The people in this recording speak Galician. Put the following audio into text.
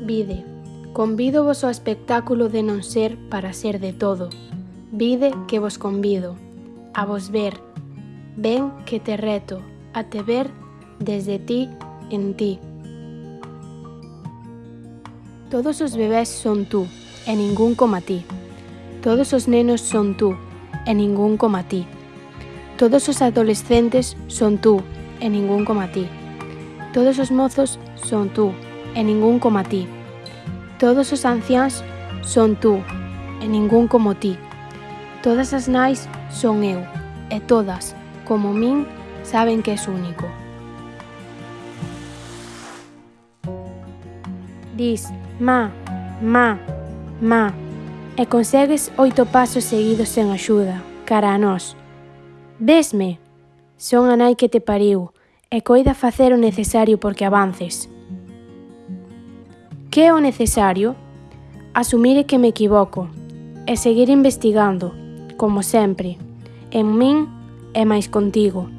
Vide, convido vos ao espectáculo de non ser para ser de todo. Vide que vos convido, a vos ver. Ven que te reto, a te ver desde ti en ti. Todos os bebés son tú, e ningún coma ti. Todos os nenos son tú, e ningún coma ti. Todos os adolescentes son tú, e ningún coma ti. Todos os mozos son tú, e ningún coma ti. Todos os anciáns son tú, e ningún como ti. Todas as nais son eu, e todas, como min, saben que és único. Dis, ma, ma, ma, e consegues oito pasos seguidos sen axuda, cara a nós. Vesme, son a nai que te pariu, e coida facer o necesario porque avances. Que é o necesario? Asumir que me equivoco e seguir investigando, como sempre, en min e máis contigo.